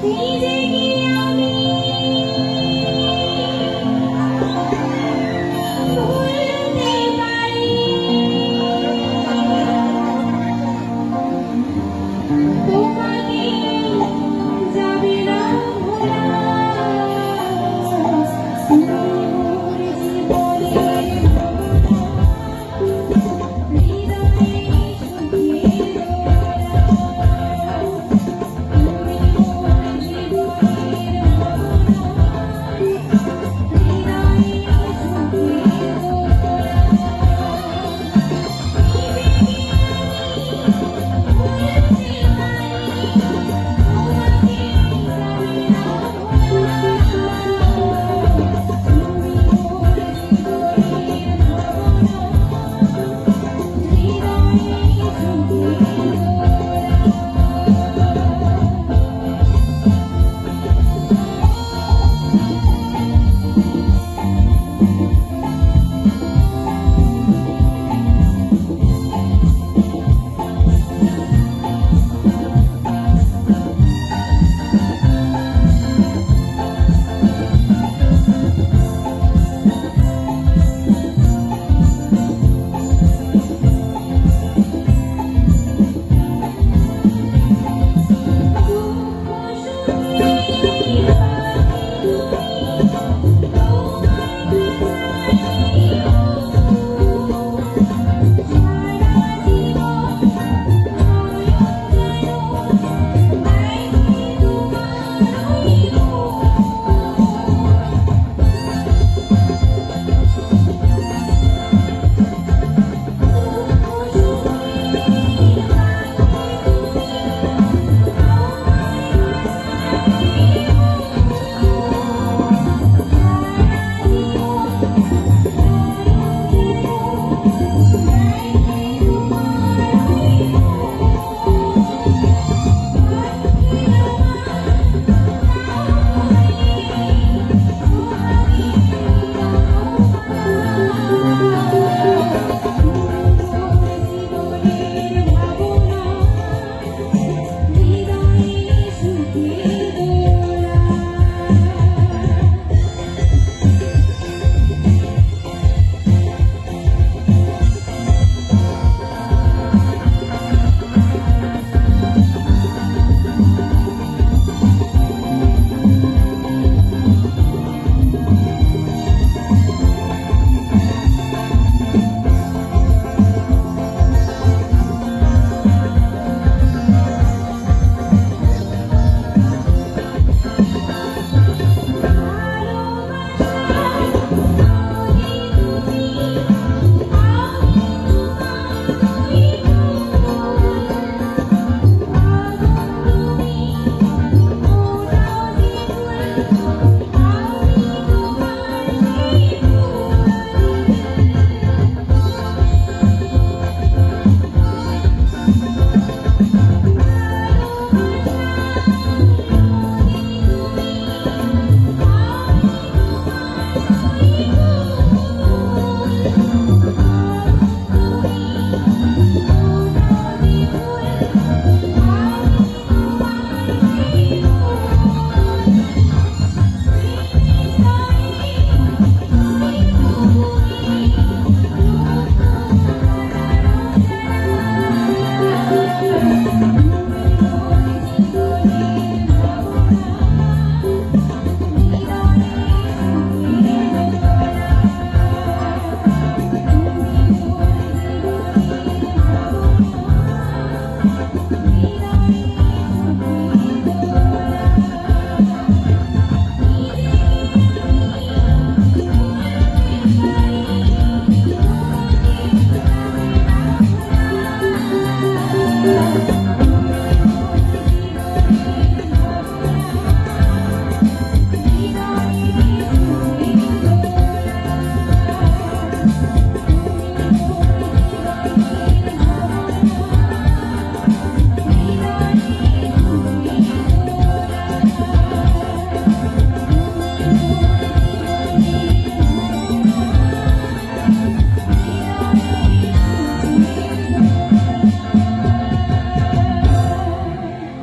你一定